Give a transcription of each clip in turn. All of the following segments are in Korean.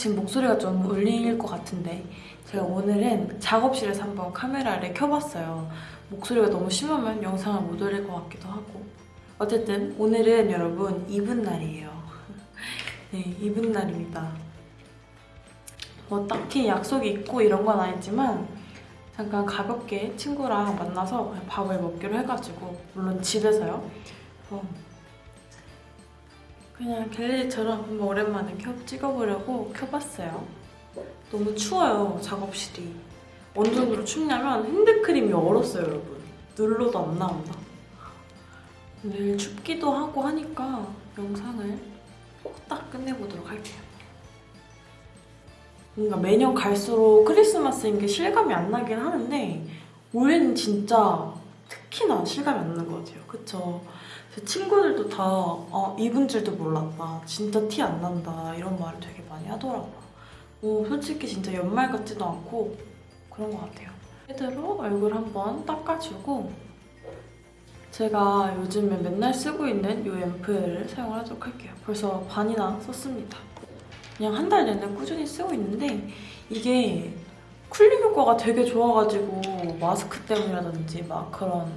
지금 목소리가 좀 울릴 것 같은데 제가 오늘은 작업실에서 한번 카메라를 켜봤어요. 목소리가 너무 심하면 영상을 못 올릴 것 같기도 하고 어쨌든 오늘은 여러분 이분 날이에요. 네, 이분 날입니다. 뭐 딱히 약속이 있고 이런 건 아니지만 잠깐 가볍게 친구랑 만나서 밥을 먹기로 해가지고 물론 집에서요. 어, 그냥 갤러리처럼 한번 오랜만에 켜, 찍어보려고 켜봤어요. 너무 추워요, 작업실이. 어느 정도로 춥냐면 핸드크림이 얼었어요, 여러분. 눌러도 안 나온다. 내일 춥기도 하고 하니까 영상을 딱 끝내보도록 할게요. 뭔가 매년 갈수록 크리스마스인 게 실감이 안 나긴 하는데 올해는 진짜 특히나 실감이 안 나는 것 같아요. 그쵸? 제 친구들도 다 어, 이분 줄도 몰랐다. 진짜 티 안 난다. 이런 말을 되게 많이 하더라고요. 뭐 솔직히 진짜 연말 같지도 않고 그런 것 같아요. 제대로 얼굴 한번 닦아주고 제가 요즘에 맨날 쓰고 있는 이 앰플을 사용을 하도록 할게요. 벌써 반이나 썼습니다. 그냥 한 달 내내 꾸준히 쓰고 있는데 이게 쿨링 효과가 되게 좋아가지고 마스크 때문이라든지 막 그런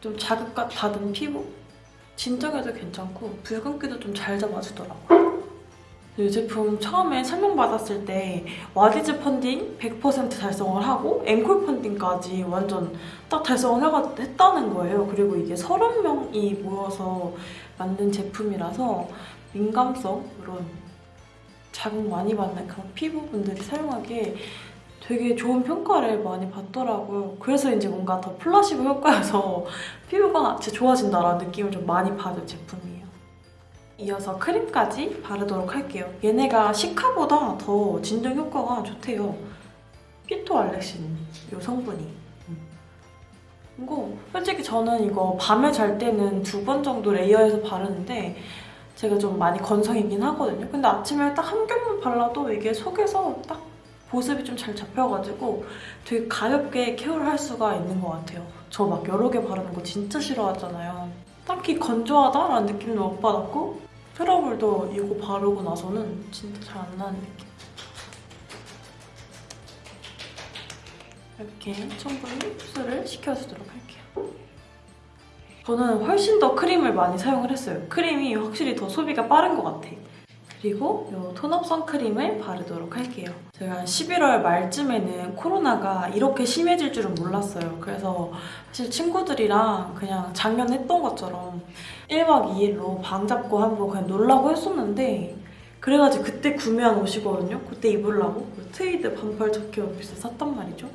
좀 자극 받은 피부 진정해도 괜찮고 붉은기도 좀 잘 잡아주더라고요. 이 제품 처음에 설명받았을 때 와디즈 펀딩 100% 달성을 하고 앵콜 펀딩까지 완전 딱 달성을 했다는 거예요. 그리고 이게 30명이 모여서 만든 제품이라서 민감성 이런 자극 많이 받는 그런 피부분들이 사용하기에 되게 좋은 평가를 많이 받더라고요. 그래서 이제 뭔가 더 플라시보 효과여서 피부가 진짜 좋아진다라는 느낌을 좀 많이 받은 제품이에요. 이어서 크림까지 바르도록 할게요. 얘네가 시카보다 더 진정 효과가 좋대요. 피토알렉신 이 성분이. 이거 솔직히 저는 이거 밤에 잘 때는 두 번 정도 레이어해서 바르는데 제가 좀 많이 건성이긴 하거든요. 근데 아침에 딱 한 겹만 발라도 이게 속에서 딱 보습이 좀 잘 잡혀가지고 되게 가볍게 케어를 할 수가 있는 것 같아요. 저 막 여러 개 바르는 거 진짜 싫어하잖아요. 딱히 건조하다라는 느낌도 못 받았고 트러블도 이거 바르고 나서는 진짜 잘 안 나는 느낌. 이렇게 충분히 흡수를 시켜주도록 할게요. 저는 훨씬 더 크림을 많이 사용을 했어요. 크림이 확실히 더 소비가 빠른 것 같아. 그리고 이 톤업 선크림을 바르도록 할게요. 제가 11월 말쯤에는 코로나가 이렇게 심해질 줄은 몰랐어요. 그래서 사실 친구들이랑 그냥 작년 했던 것처럼 1박 2일로 방 잡고 한번 그냥 놀라고 했었는데 그래가지고 그때 구매한 옷이거든요. 그때 입으려고 트위드 반팔 자켓 원피스 샀단 말이죠.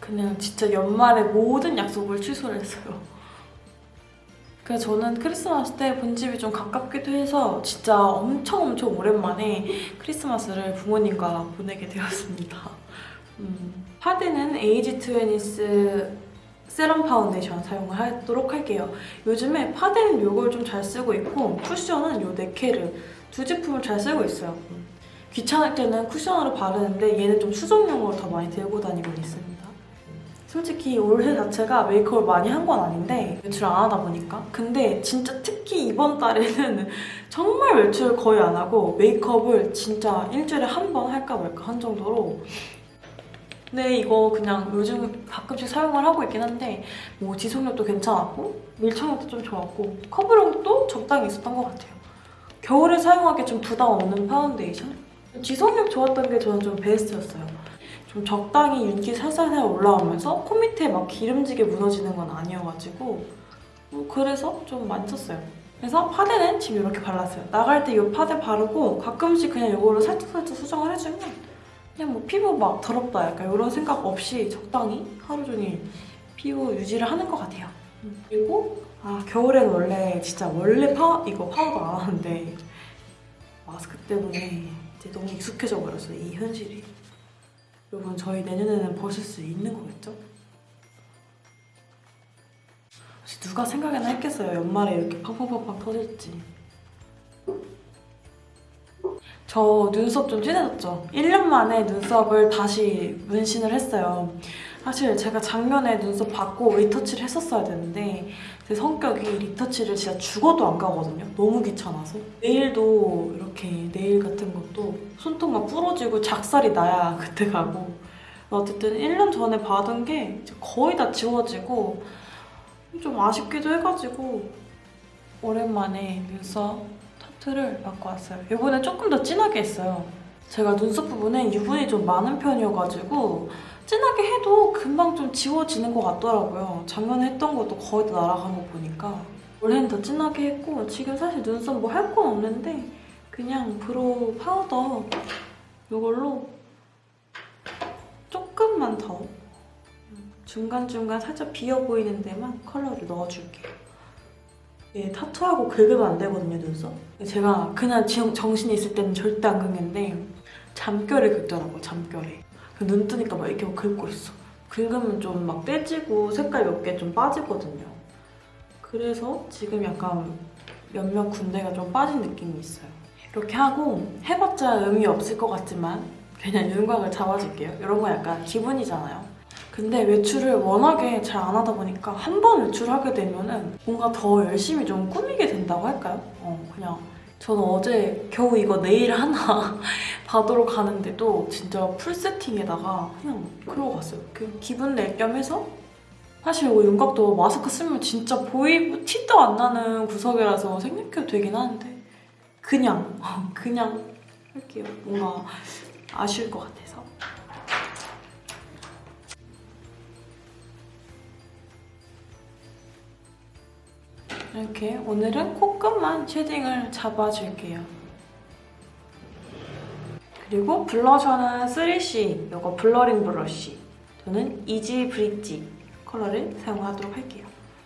그냥 진짜 연말에 모든 약속을 취소를 했어요. 그래서 저는 크리스마스 때 본집이 좀 가깝기도 해서 진짜 엄청 엄청 오랜만에 크리스마스를 부모님과 보내게 되었습니다. 음, 파데는 에이지 트웨니스 세럼 파운데이션 사용을 하도록 할게요. 요즘에 파데는 이걸 좀 잘 쓰고 있고 쿠션은 이 네케르 두 제품을 잘 쓰고 있어요. 음, 귀찮을 때는 쿠션으로 바르는데 얘는 좀 수정용으로 더 많이 들고 다니고 있습니다. 솔직히 올해 자체가 메이크업을 많이 한 건 아닌데 외출 안 하다 보니까. 근데 진짜 특히 이번 달에는 정말 외출을 거의 안 하고 메이크업을 진짜 일주일에 한 번 할까 말까 한 정도로. 근데 이거 그냥 요즘 가끔씩 사용을 하고 있긴 한데 뭐 지속력도 괜찮았고 밀착력도 좀 좋았고 커버력도 적당히 있었던 것 같아요. 겨울에 사용하기 좀 부담 없는 파운데이션? 지속력 좋았던 게 저는 좀 베스트였어요 좀 적당히 윤기 살살살 올라오면서 코 밑에 막 기름지게 무너지는 건 아니어가지고 뭐 그래서 좀 썼어요. 그래서 파데는 지금 이렇게 발랐어요. 나갈 때 이 파데 바르고 가끔씩 그냥 이걸로 살짝살짝 수정을 해주면 그냥 뭐 피부 막 더럽다 약간 이런 생각 없이 적당히 하루 종일 피부 유지를 하는 것 같아요. 그리고 아 겨울엔 원래 진짜 원래 파 이거 파우더 안 하는데 마스크 때문에 이제 너무 익숙해져 버렸어요 이 현실이. 여러분 저희 내년에는 벗을 수 있는 거겠죠? 혹시 누가 생각이나 했겠어요? 연말에 이렇게 팡팡팡팡 터질지 저 눈썹 좀 진해졌죠? 1년 만에 눈썹을 다시 문신을 했어요 사실 제가 작년에 눈썹 받고 리터치를 했었어야 되는데 제 성격이 리터치를 진짜 죽어도 안 가거든요. 너무 귀찮아서. 네일도 이렇게 네일 같은 것도 손톱만 부러지고 작살이 나야 그때 가고 어쨌든 1년 전에 받은 게 거의 다 지워지고 좀 아쉽기도 해가지고 오랜만에 눈썹 타투를 받고 왔어요. 이번에 조금 더 진하게 했어요. 제가 눈썹 부분에 유분이 좀 많은 편이어가지고 진하게 해도 금방 좀 지워지는 것 같더라고요. 작년에 했던 것도 거의 다 날아간 거 보니까 올해는 더 진하게 했고 지금 사실 눈썹 뭐 할 건 없는데 그냥 brow powder 이걸로 조금만 더 중간중간 살짝 비어 보이는 데만 컬러를 넣어줄게요. 예, 타투하고 긁으면 안 되거든요, 눈썹. 제가 그냥 정- 정신이 있을 때는 절대 안 긁는데 잠결에 긁더라고, 잠결에. 그눈 뜨니까 막 이렇게 막 긁고 있어. 긁으면 좀 막 떼지고 색깔 몇 개 좀 빠지거든요. 그래서 지금 약간 몇몇 군데가 좀 빠진 느낌이 있어요. 이렇게 하고 해봤자 의미 없을 것 같지만 그냥 윤곽을 잡아줄게요. 이런 거 약간 기분이잖아요. 근데 외출을 워낙에 잘 안 하다 보니까 한 번 외출하게 되면 은 뭔가 더 열심히 좀 꾸미게 된다고 할까요? 어, 그냥 저는 어제 겨우 이거 네일 하나 받으러 가는데도 진짜 풀 세팅에다가 그냥 그러고 갔어요. 그 기분 낼 겸 해서 사실 이거 윤곽도 마스크 쓰면 진짜 보이고 티도 안 나는 구석이라서 생략해도 되긴 하는데 그냥 그냥 할게요. 뭔가 아쉬울 것 같아서. 이렇게 오늘은 코끝만 shading을 잡아줄게요. 그리고 블러셔는 3C 이거 블러링 블러쉬 저는 easy bridge 컬러를 사용하도록 할게요.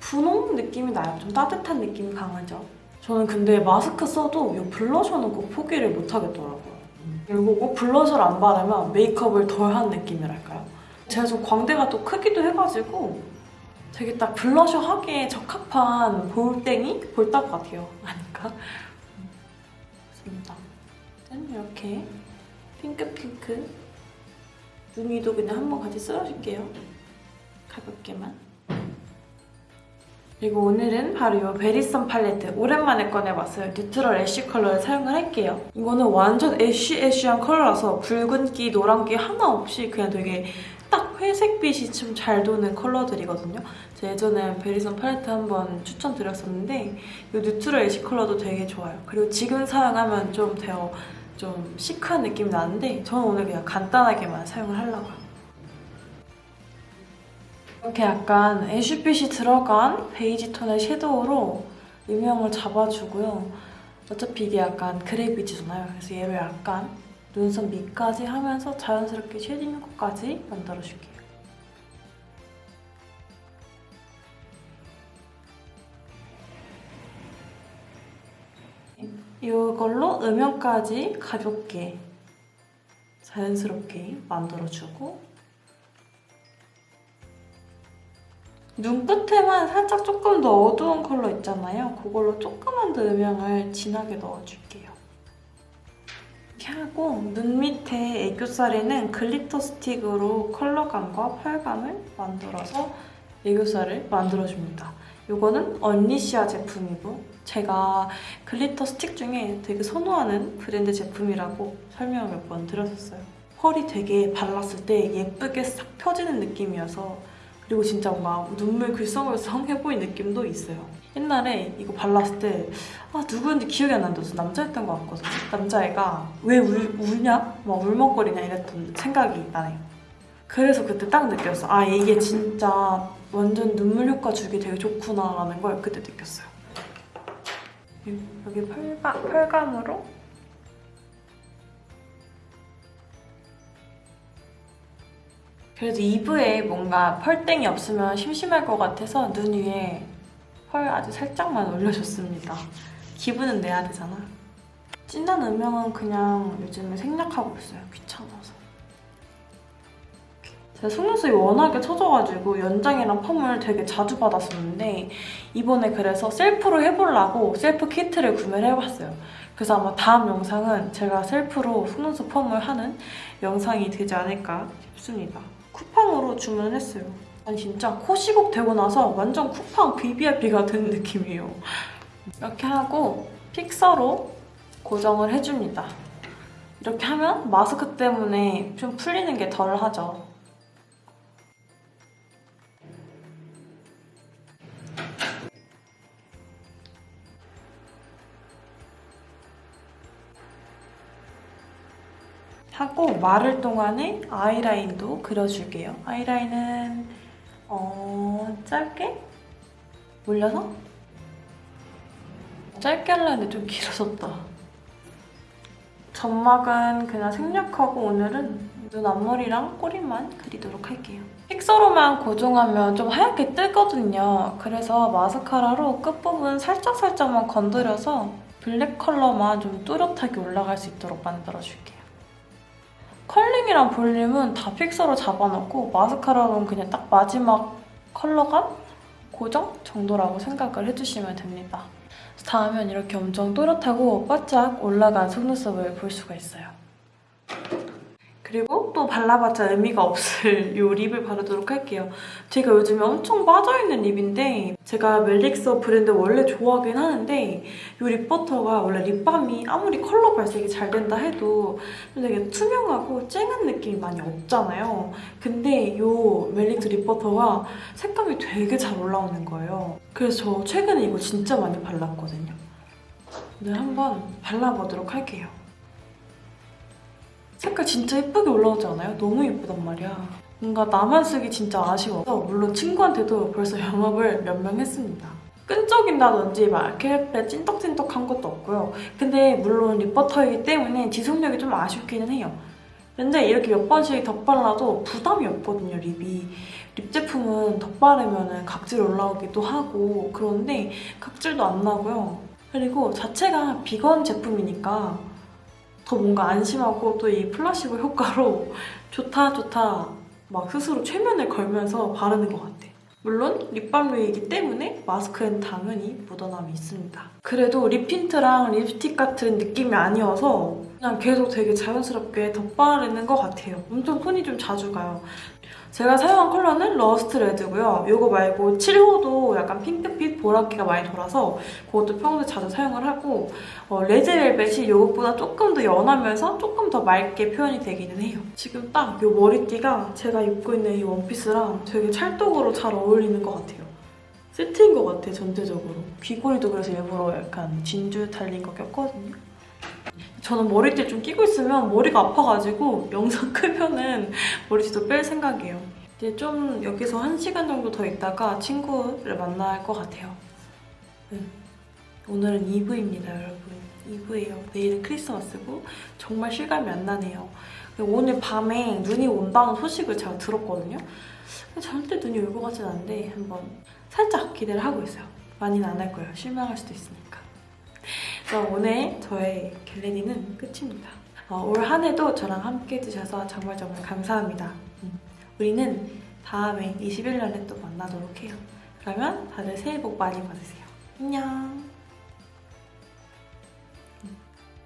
분홍 느낌이 나요. 좀 따뜻한 느낌이 강하죠. 저는 근데 마스크 써도 이 blusher는 꼭 포기를 못 하겠더라고요. 그리고 꼭 blusher를 안 바르면 메이크업을 덜 한 느낌이랄까요? 제가 좀 광대가 또 크기도 해가지고 되게 딱 블러셔 하기에 적합한 볼땡이? 볼따구 같아요. 아닌가? 좋습니다. 짠 이렇게 핑크핑크 눈 위도 그냥 한번 같이 쓸어줄게요. 가볍게만. 그리고 오늘은 바로 이 베리썸 팔레트 오랜만에 꺼내봤어요. neutral ash 컬러를 사용을 할게요. 이거는 완전 ash ash한 컬러라서 붉은기, 노란기 하나 없이 그냥 되게 딱 회색빛이 좀 잘 도는 컬러들이거든요. 제가 예전에 베리썸 팔레트 한번 추천드렸었는데 이 neutral ash 컬러도 되게 좋아요. 그리고 지금 사용하면 좀 더 좀 시크한 느낌이 나는데 저는 오늘 그냥 간단하게만 사용을 하려고요. 이렇게 약간 ash빛이 들어간 베이지 톤의 섀도우로 음영을 잡아주고요. 어차피 이게 약간 gray빛이잖아요. 그래서 얘를 약간 눈썹 밑까지 하면서 자연스럽게 shading 효과까지 만들어줄게요. 이걸로 음영까지 가볍게 자연스럽게 만들어주고 눈끝에만 살짝 조금 더 어두운 컬러 있잖아요. 그걸로 조금만 더 음영을 진하게 넣어줄게요. 이렇게 하고 눈 밑에 애교살에는 glitter stick으로 컬러감과 펄감을 만들어서 애교살을 만들어줍니다. 이거는 언리시아 제품이고 제가 glitter stick 중에 되게 선호하는 브랜드 제품이라고 설명을 몇 번 드렸었어요. 펄이 되게 발랐을 때 예쁘게 싹 펴지는 느낌이어서 그리고 진짜 뭔가 눈물 글썽글썽 해보인 느낌도 있어요. 옛날에 이거 발랐을 때 아, 누구였는지 기억이 안 나는데 남자였던 것 같거든요. 남자애가 왜 울, 울냐? 막 울먹거리냐 이랬던 생각이 나네요. 그래서 그때 딱 느꼈어. 아 이게 진짜 완전 눈물 효과 주기 되게 좋구나라는 걸 그때 느꼈어요. 여기 펄감, 펄감으로 그래도 이브에 뭔가 펄땡이 없으면 심심할 것 같아서 눈 위에 펄 아주 살짝만 올려줬습니다. 기분은 내야 되잖아. 진한 음영은 그냥 요즘에 생략하고 있어요. 귀찮아서. 제가 속눈썹이 워낙에 처져가지고 연장이랑 펌을 되게 자주 받았었는데 이번에 그래서 셀프로 해보려고 셀프 키트를 구매를 해봤어요. 그래서 아마 다음 영상은 제가 셀프로 속눈썹 펌을 하는 영상이 되지 않을까 싶습니다. 쿠팡으로 주문을 했어요. 아니 진짜 코 시국 되고 나서 완전 쿠팡 VVIP가 된 느낌이에요. 이렇게 하고 픽서로 고정을 해줍니다. 이렇게 하면 마스크 때문에 좀 풀리는 게 덜 하죠. 하고 마를 동안에 아이라인도 그려줄게요. 아이라인은 어 짧게 올려서 짧게 하려는데 좀 길어졌다. 점막은 그냥 생략하고 오늘은 눈 앞머리랑 꼬리만 그리도록 할게요. 픽서로만 고정하면 좀 하얗게 뜨거든요. 그래서 마스카라로 끝부분 살짝살짝만 건드려서 블랙 컬러만 좀 뚜렷하게 올라갈 수 있도록 만들어줄게요. curling이랑 볼륨은 다 fixer로 잡아놓고 마스카라로는 그냥 딱 마지막 컬러감 고정 정도라고 생각을 해주시면 됩니다. 닿으면 이렇게 엄청 또렷하고 바짝 올라간 속눈썹을 볼 수가 있어요. 또 발라봤자 의미가 없을 이 lip을 바르도록 할게요. 제가 요즘에 엄청 빠져있는 lip인데 제가 멜릭서 브랜드 원래 좋아하긴 하는데 이 립버터가 원래 립밤이 아무리 컬러 발색이 잘 된다 해도 되게 투명하고 쨍한 느낌이 많이 없잖아요. 근데 이 멜릭스 립버터가 색감이 되게 잘 올라오는 거예요. 그래서 저 최근에 이거 진짜 많이 발랐거든요. 오늘 한번 발라보도록 할게요. 색깔 진짜 예쁘게 올라오지 않아요? 너무 예쁘단 말이야. 뭔가 나만 쓰기 진짜 아쉬워서 물론 친구한테도 벌써 영업을 몇 명 했습니다. 끈적인다든지 막 이렇게 찐떡찐떡한 것도 없고요. 근데 물론 립버터이기 때문에 지속력이 좀 아쉽기는 해요. 근데 이렇게 몇 번씩 덧발라도 부담이 없거든요, 립이. 립 제품은 덧바르면 각질 올라오기도 하고 그런데 각질도 안 나고요. 그리고 자체가 비건 제품이니까 더 뭔가 안심하고 또 이 플라시보 효과로 좋다 좋다 막 스스로 최면을 걸면서 바르는 것 같아. 물론 립밤류이기 때문에 마스크엔 당연히 묻어남이 있습니다. 그래도 lip tint랑 립스틱 같은 느낌이 아니어서 그냥 계속 되게 자연스럽게 덧바르는 것 같아요. 엄청 손이 좀 자주 가요. 제가 사용한 컬러는 lust red고요. 이거 말고 7호도 약간 핑크빛 보라기가 많이 돌아서 그것도 평소에 자주 사용을 하고 어, red velvet이 이것보다 조금 더 연하면서 조금 더 맑게 표현이 되기는 해요. 지금 딱 이 머리띠가 제가 입고 있는 이 원피스랑 되게 찰떡으로 잘 어울리는 것 같아요. 세트인 것 같아, 전체적으로. 귀걸이도 그래서 일부러 약간 진주 달린 거 꼈거든요. 저는 머리띠 좀 끼고 있으면 머리가 아파가지고 영상 크면은 머리띠도 뺄 생각이에요. 이제 좀 여기서 한 시간 정도 더 있다가 친구를 만날 것 같아요. 네. 오늘은 2부입니다, 여러분. 2부예요. 내일은 크리스마스고 정말 실감이 안 나네요. 오늘 밤에 눈이 온다는 소식을 제가 들었거든요. 절대 눈이 올 것 같진 않은데 한번 살짝 기대를 하고 있어요. 많이는 안 할 거예요. 실망할 수도 있으니까. 그래서 오늘 저의 겟레디는 끝입니다. 어, 올 한 해도 저랑 함께 해주셔서 정말 정말 감사합니다. 음, 우리는 다음에 21년에 또 만나도록 해요. 그러면 다들 새해 복 많이 받으세요. 안녕!